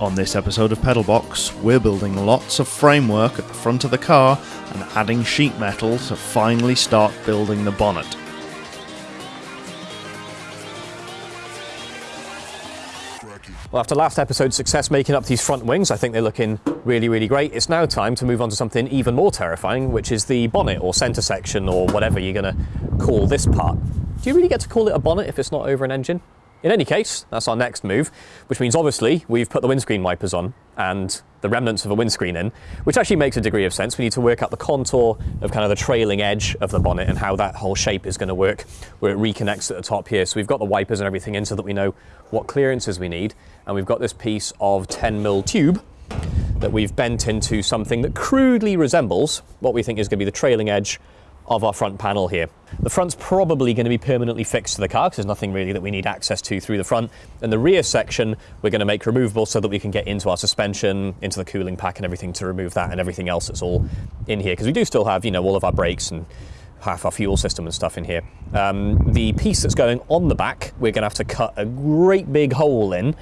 On this episode of Pedalbox, we're building lots of framework at the front of the car and adding sheet metal to finally start building the bonnet. Well, after last episode's success making up these front wings, I think they're looking really, really great. It's now time to move on to something even more terrifying, which is the bonnet or centre section or whatever you're going to call this part. Do you really get to call it a bonnet if it's not over an engine? In any case, that's our next move, which means obviously we've put the windscreen wipers on and the remnants of a windscreen in, which actually makes a degree of sense. We need to work out the contour of kind of the trailing edge of the bonnet and how that whole shape is going to work, where it reconnects at the top here. So we've got the wipers and everything in so that we know what clearances we need. And we've got this piece of 10 mil tube that we've bent into something that crudely resembles what we think is going to be the trailing edge of our front panel here. The front's probably going to be permanently fixed to the car because there's nothing really that we need access to through the front. And the rear section we're going to make removable so that we can get into our suspension, into the cooling pack and everything to remove that and everything else that's all in here. Because we do still have, you know, all of our brakes and half our fuel system and stuff in here. Um, the piece that's going on the back, we're going to have to cut a great big hole in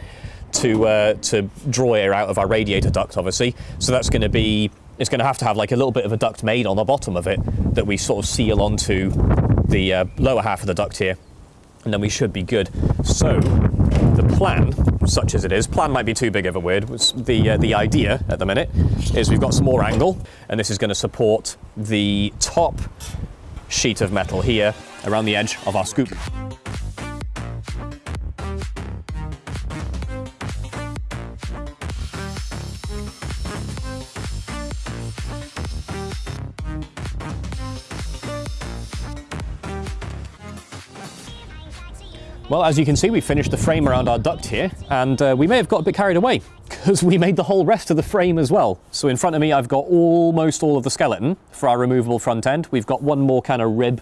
to, uh, to draw air out of our radiator duct, obviously. So that's going to be it's going to have to have like a little bit of a duct made on the bottom of it that we sort of seal onto the uh, lower half of the duct here and then we should be good. So the plan, such as it is, plan might be too big of a word, the, uh, the idea at the minute is we've got some more angle and this is going to support the top sheet of metal here around the edge of our scoop. Well, as you can see, we finished the frame around our duct here, and uh, we may have got a bit carried away because we made the whole rest of the frame as well. So in front of me, I've got almost all of the skeleton for our removable front end. We've got one more kind of rib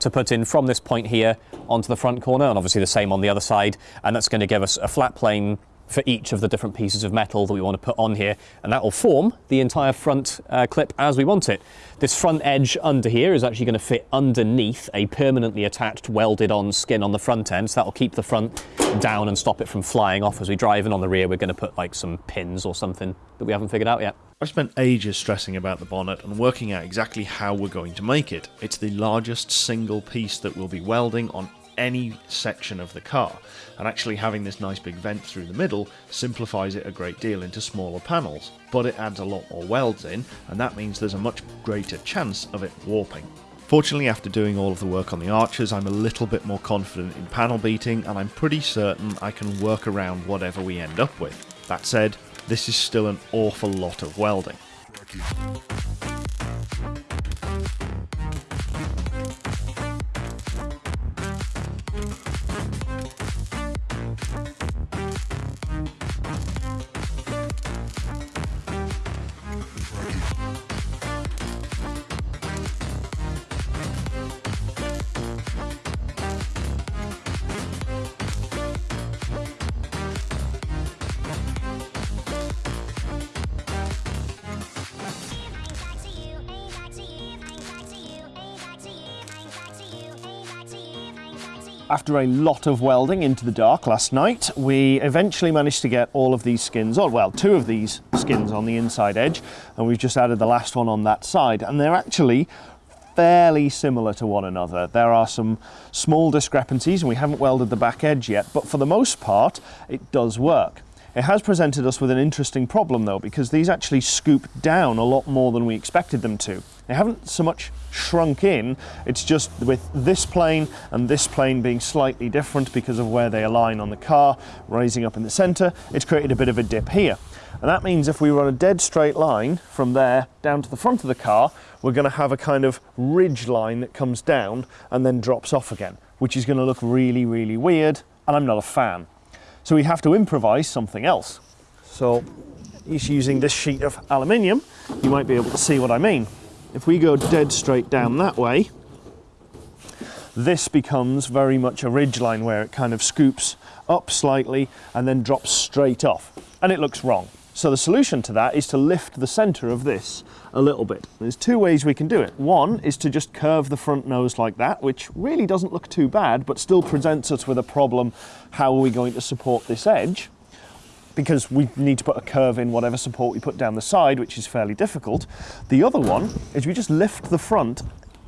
to put in from this point here onto the front corner, and obviously the same on the other side, and that's going to give us a flat plane for each of the different pieces of metal that we want to put on here and that will form the entire front uh, clip as we want it. This front edge under here is actually going to fit underneath a permanently attached welded on skin on the front end so that will keep the front down and stop it from flying off as we drive and on the rear we're going to put like some pins or something that we haven't figured out yet. I've spent ages stressing about the bonnet and working out exactly how we're going to make it. It's the largest single piece that we'll be welding on any section of the car, and actually having this nice big vent through the middle simplifies it a great deal into smaller panels, but it adds a lot more welds in, and that means there's a much greater chance of it warping. Fortunately, after doing all of the work on the arches, I'm a little bit more confident in panel beating, and I'm pretty certain I can work around whatever we end up with. That said, this is still an awful lot of welding. After a lot of welding into the dark last night, we eventually managed to get all of these skins on, well, two of these skins on the inside edge, and we've just added the last one on that side, and they're actually fairly similar to one another. There are some small discrepancies, and we haven't welded the back edge yet, but for the most part, it does work. It has presented us with an interesting problem though, because these actually scoop down a lot more than we expected them to. They haven't so much shrunk in, it's just with this plane and this plane being slightly different because of where they align on the car, raising up in the center, it's created a bit of a dip here. And that means if we run a dead straight line from there down to the front of the car, we're gonna have a kind of ridge line that comes down and then drops off again, which is gonna look really, really weird, and I'm not a fan. So we have to improvise something else. So using this sheet of aluminium. You might be able to see what I mean. If we go dead straight down that way, this becomes very much a ridge line where it kind of scoops up slightly and then drops straight off. And it looks wrong. So the solution to that is to lift the center of this a little bit. There's two ways we can do it. One is to just curve the front nose like that, which really doesn't look too bad, but still presents us with a problem. How are we going to support this edge? Because we need to put a curve in whatever support we put down the side, which is fairly difficult. The other one is we just lift the front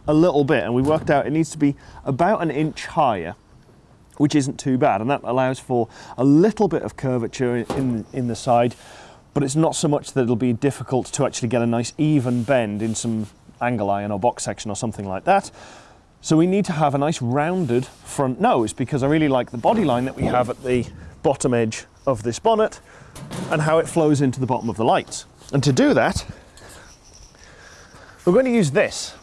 a little bit and we worked out it needs to be about an inch higher which isn't too bad and that allows for a little bit of curvature in, in the side but it's not so much that it'll be difficult to actually get a nice even bend in some angle iron or box section or something like that. So we need to have a nice rounded front nose because I really like the body line that we have at the bottom edge of this bonnet and how it flows into the bottom of the lights. And to do that, we're going to use this.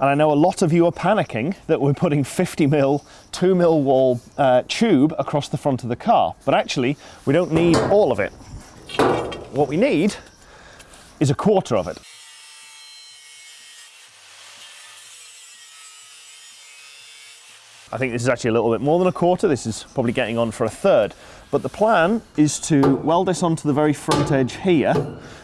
And I know a lot of you are panicking that we're putting 50 mil, 2 mil wall uh, tube across the front of the car, but actually we don't need all of it. What we need is a quarter of it. I think this is actually a little bit more than a quarter. This is probably getting on for a third. But the plan is to weld this onto the very front edge here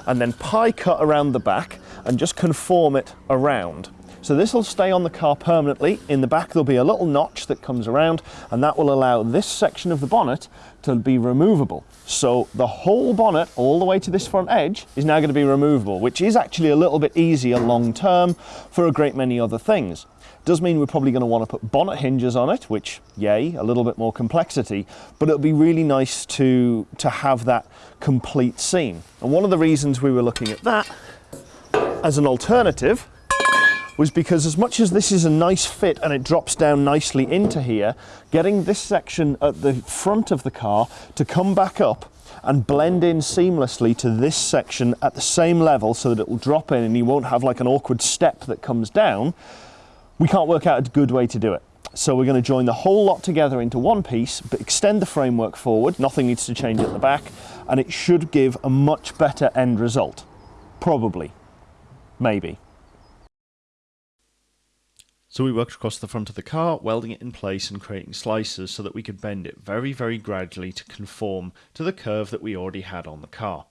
and then pie cut around the back and just conform it around. So this will stay on the car permanently. In the back there'll be a little notch that comes around and that will allow this section of the bonnet to be removable. So the whole bonnet all the way to this front edge is now going to be removable, which is actually a little bit easier long term for a great many other things. Does mean we're probably going to want to put bonnet hinges on it, which, yay, a little bit more complexity, but it'll be really nice to, to have that complete scene. And one of the reasons we were looking at that as an alternative was because as much as this is a nice fit and it drops down nicely into here, getting this section at the front of the car to come back up and blend in seamlessly to this section at the same level so that it will drop in and you won't have like an awkward step that comes down we can't work out a good way to do it. So we're going to join the whole lot together into one piece, but extend the framework forward. Nothing needs to change at the back, and it should give a much better end result. Probably. Maybe. So we worked across the front of the car, welding it in place and creating slices so that we could bend it very, very gradually to conform to the curve that we already had on the car.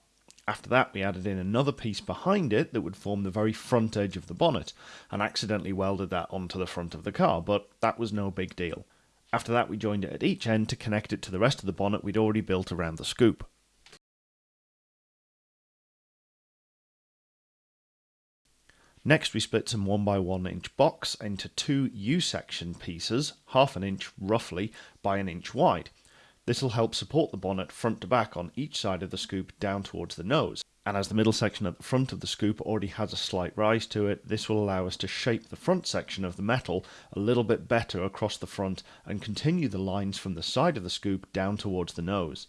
After that, we added in another piece behind it that would form the very front edge of the bonnet, and accidentally welded that onto the front of the car, but that was no big deal. After that, we joined it at each end to connect it to the rest of the bonnet we'd already built around the scoop. Next, we split some 1x1 inch box into two U-section pieces, half an inch roughly by an inch wide. This will help support the bonnet front to back on each side of the scoop down towards the nose. And as the middle section at the front of the scoop already has a slight rise to it, this will allow us to shape the front section of the metal a little bit better across the front and continue the lines from the side of the scoop down towards the nose.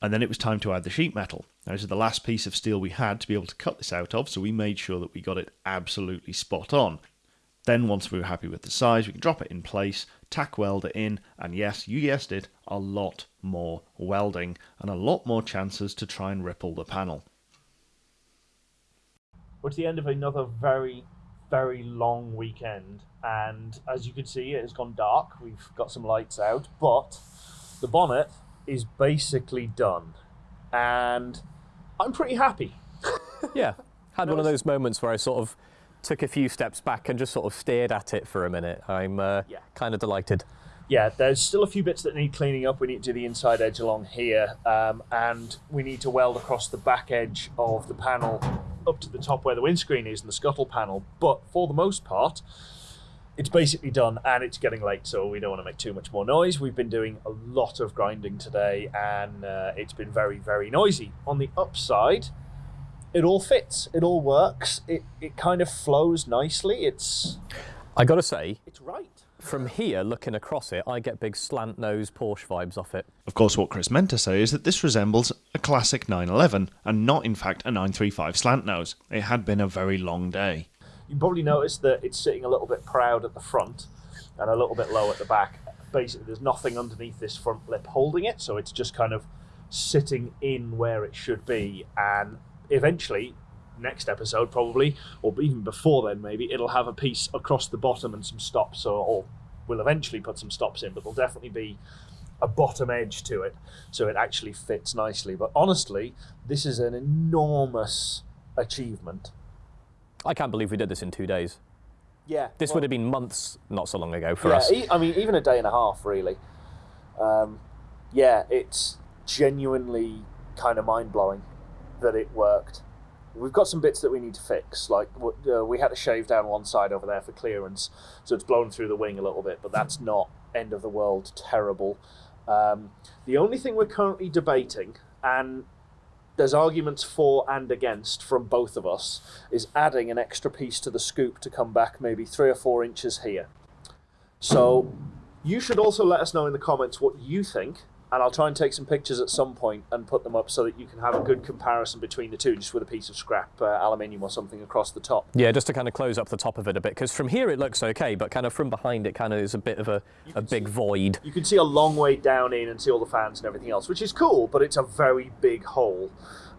And then it was time to add the sheet metal. Now, this is the last piece of steel we had to be able to cut this out of, so we made sure that we got it absolutely spot on. Then once we were happy with the size, we can drop it in place, tack weld it in, and yes, you guessed it, a lot more welding and a lot more chances to try and ripple the panel. We're at the end of another very, very long weekend, and as you can see, it has gone dark. We've got some lights out, but the bonnet is basically done, and I'm pretty happy. yeah, had one of those moments where I sort of took a few steps back and just sort of stared at it for a minute. I'm uh, yeah. kind of delighted. Yeah, there's still a few bits that need cleaning up. We need to do the inside edge along here, um, and we need to weld across the back edge of the panel up to the top where the windscreen is and the scuttle panel. But for the most part, it's basically done and it's getting late, so we don't want to make too much more noise. We've been doing a lot of grinding today and uh, it's been very, very noisy. On the upside, it all fits. It all works. It it kind of flows nicely. It's. I got to say, it's right. From here, looking across it, I get big slant nose Porsche vibes off it. Of course, what Chris meant to say is that this resembles a classic 911 and not, in fact, a 935 slant nose. It had been a very long day. You probably noticed that it's sitting a little bit proud at the front and a little bit low at the back. Basically, there's nothing underneath this front lip holding it, so it's just kind of sitting in where it should be. And eventually next episode probably or even before then maybe it'll have a piece across the bottom and some stops or, or we'll eventually put some stops in but there'll definitely be a bottom edge to it so it actually fits nicely but honestly this is an enormous achievement i can't believe we did this in two days Yeah. This well- would have been months not so long ago for yeah, us. e- I mean, even a day and a half, really. Um, yeah, it's genuinely kind of mind blowing that it worked. We've got some bits that we need to fix. Like uh, we had to shave down one side over there for clearance, so it's blown through the wing a little bit. But that's not end of the world terrible. Um, the only thing we're currently debating, and there's arguments for and against from both of us, is adding an extra piece to the scoop to come back maybe three or four inches here. So you should also let us know in the comments what you think, and I'll try and take some pictures at some point and put them up so that you can have a good comparison between the two, just with a piece of scrap uh, aluminium or something across the top. Yeah, just to kind of close up the top of it a bit, because from here it looks okay, but kind of from behind it kind of is a bit of a, a big void. You can see a long way down in and see all the fans and everything else, which is cool, but it's a very big hole.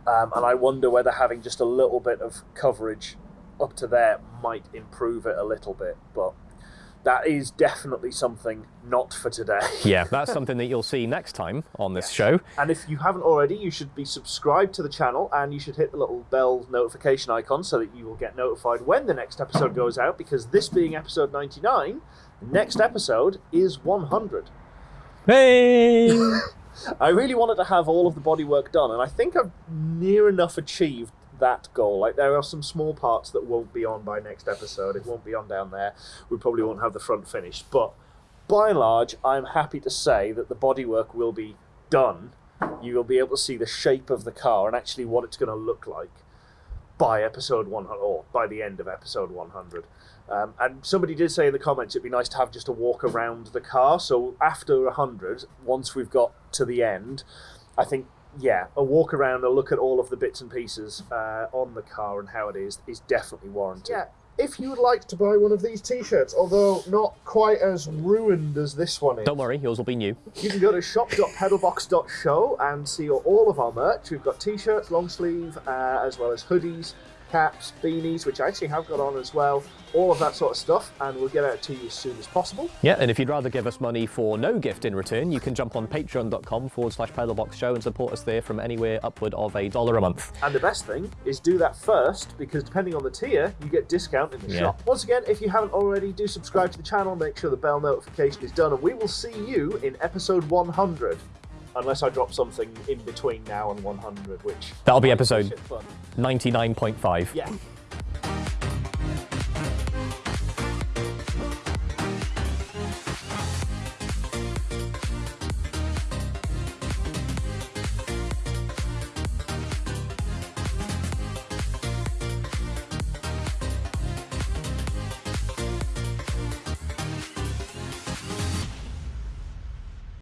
Um, and I wonder whether having just a little bit of coverage up to there might improve it a little bit. But that is definitely something not for today. Yeah, that's something that you'll see next time on this show. And if you haven't already, you should be subscribed to the channel and you should hit the little bell notification icon so that you will get notified when the next episode goes out. Because this being episode 99, the next episode is 100. Hey! I really wanted to have all of the bodywork done, and I think I've near enough achieved that goal. Like there are some small parts that won't be on by next episode. It won't be on down there. We probably won't have the front finished, but by and large, I'm happy to say that the bodywork will be done. You will be able to see the shape of the car and actually what it's going to look like by episode 100 or by the end of episode 100. Um, and somebody did say in the comments it'd be nice to have just a walk around the car. So after 100, once we've got to the end, I think, yeah, a walk around, a look at all of the bits and pieces uh, on the car and how it is, is definitely warranted. Yeah. If you would like to buy one of these t-shirts, although not quite as ruined as this one is, Don't worry, yours will be new. you can go to shop.pedalbox.show and see all of our merch. We've got t-shirts, long sleeve, uh, as well as hoodies, caps, beanies, which I actually have got on as well. All of that sort of stuff, and we'll get out to you as soon as possible. Yeah, and if you'd rather give us money for no gift in return, you can jump on patreon.com forward slash pedalbox show and support us there from anywhere upward of a dollar a month. And the best thing is do that first, because depending on the tier, you get discount in the Yeah. shop. Once again, if you haven't already, do subscribe to the channel, make sure the bell notification is done, and we will see you in episode 100. Unless I drop something in between now and 100, which That'll be episode fun. 99.5. Yeah.